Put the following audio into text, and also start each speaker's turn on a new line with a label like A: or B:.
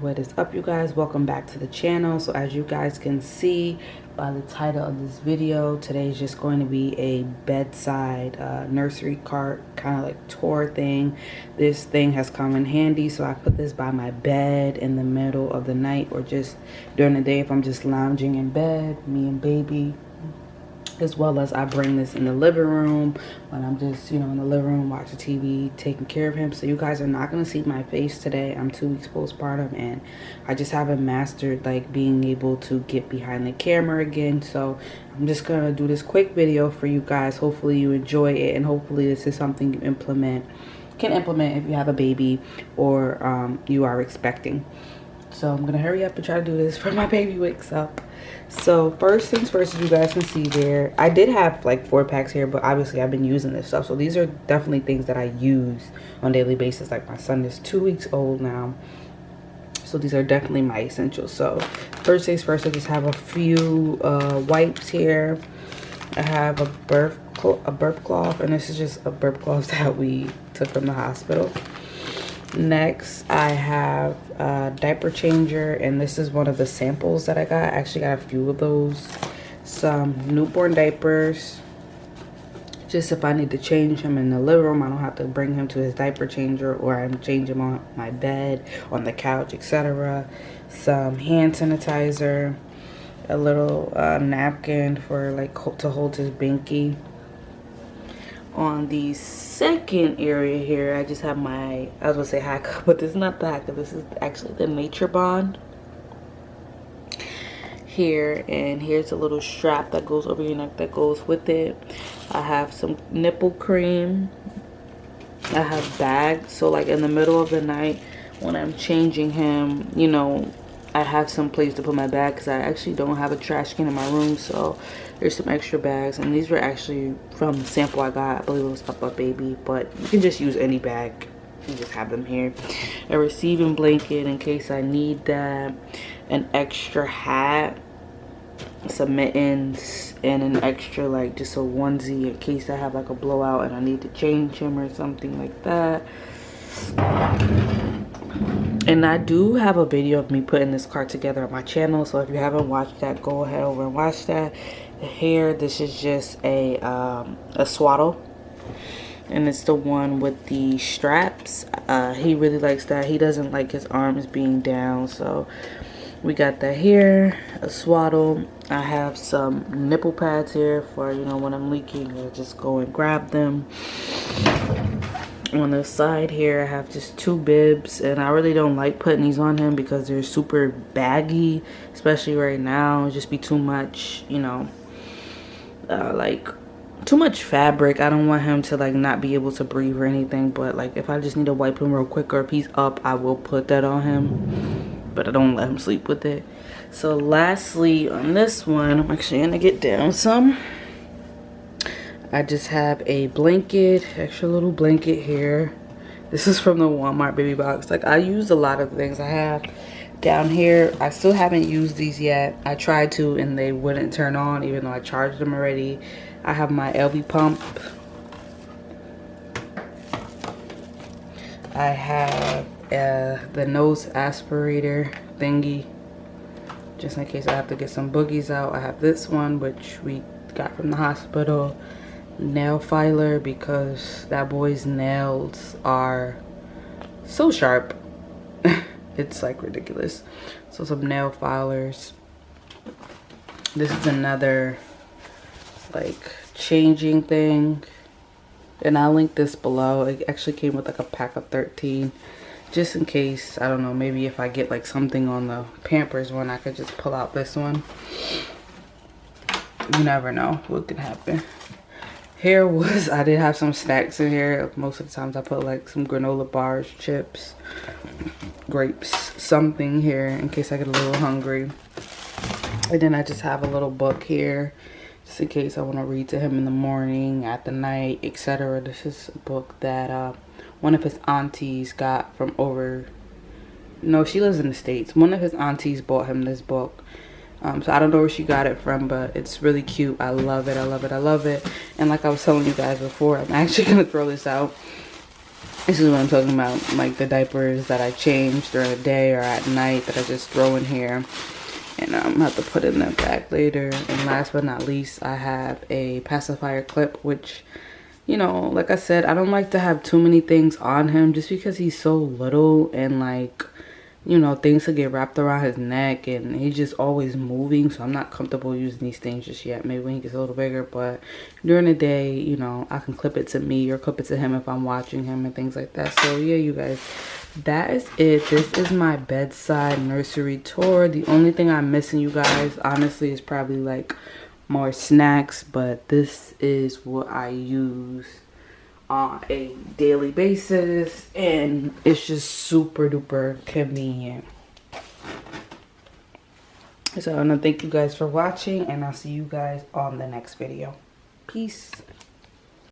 A: what is up you guys? Welcome back to the channel. So as you guys can see by the title of this video today is just going to be a bedside uh, nursery cart kind of like tour thing. This thing has come in handy so i put this by my bed in the middle of the night or just during the day if i'm just lounging in bed me and baby as well as I bring this in the living room when I'm just, you know, in the living room watching TV, taking care of him. So you guys are not going to see my face today. I'm two weeks postpartum and I just haven't mastered like being able to get behind the camera again. So I'm just going to do this quick video for you guys. Hopefully you enjoy it and hopefully this is something you implement, can implement if you have a baby or um, you are expecting. So I'm to hurry up and try to do this for my baby wakes up. So first things first as you guys can see there i did have like four packs here but obviously i've been using this stuff. So these are definitely things that i use on daily basis. Like my son is two weeks old now. So these are definitely my essentials. So first things first i just have a few uh, wipes here. I have a burp a burp cloth and this is just a burp cloth that we took from the hospital next i have a diaper changer and this is one of the samples that i got. I actually got a few of those. Some newborn diapers. Just if i need to change him in the living room i don't have to bring him to his diaper changer or i change him on my bed on the couch etc some hand sanitizer a little uh, napkin for like to hold his binky. On the second area here i just have my i was gonna say Haakaa but this is not the Haakaa this is actually the NatureBond here and here's a little strap that goes over your neck that goes with it. I have some nipple cream. I have bags so like in the middle of the night when i'm changing him you know I have some place to put my bag because I actually don't have a trash can in my room. So there's some extra bags. And these were actually from the sample I got. I believe it was Up Up Baby. But you can just use any bag. You just have them here. A receiving blanket in case I need that. An extra hat. Some mittens. And an extra like just a onesie in case I have like a blowout and I need to change him or something like that and i do have a video of me putting this card together on my channel so if you haven't watched that go ahead over and watch that. Here this is just a um, a swaddle. And it's the one with the straps. Uh, he really likes that. He doesn't like his arms being down so we got that here a swaddle. I have some nipple pads here for you know when i'm leaking i just go and grab them on the side here i have just two bibs and i really don't like putting these on him because they're super baggy especially right now. Just be too much you know uh, like too much fabric. I don't want him to like not be able to breathe or anything but like if i just need to wipe him real quick or if he's up i will put that on him but i don't let him sleep with it. So lastly on this one i'm actually gonna get down some I just have a blanket, extra little blanket here. This is from the Walmart baby box. Like I use a lot of things I have down here. I still haven't used these yet. I tried to and they wouldn't turn on even though I charged them already. I have my Elvie pump. I have uh, the nose aspirator thingy just in case I have to get some boogies out. I have this one which we got from the hospital nail filer because that boy's nails are so sharp. It's like ridiculous. So some nail filers. This is another like changing thing. And i'll link this below. It actually came with like a pack of 13 just in case i don't know maybe if i get like something on the pampers one i could just pull out this one. You never know what could happen here was i did have some snacks in here. Most of the times i put like some granola bars chips grapes something here in case i get a little hungry. And then i just have a little book here just in case i want to read to him in the morning at the night etc this is a book that uh, one of his aunties got from over no she lives in the states. One of his aunties bought him this book um, so I don't know where she got it from, but it's really cute. I love it. I love it. I love it. And like I was telling you guys before, I'm actually going to throw this out. this is what I'm talking about, like the diapers that I change during the day or at night that I just throw in here. And I'm gonna have to put in that back later. And last but not least, I have a pacifier clip, which, you know, like I said, I don't like to have too many things on him just because he's so little and like you know, things to get wrapped around his neck and he's just always moving. So I'm not comfortable using these things just yet. Maybe when he gets a little bigger. But during the day, you know, I can clip it to me or clip it to him if I'm watching him and things like that. So yeah, you guys, that is it. This is my bedside nursery tour. The only thing I'm missing, you guys, honestly, is probably like more snacks. But this is what I use on a daily basis and it's just super duper convenient. So i want to thank you guys for watching and i'll see you guys on the next video. Peace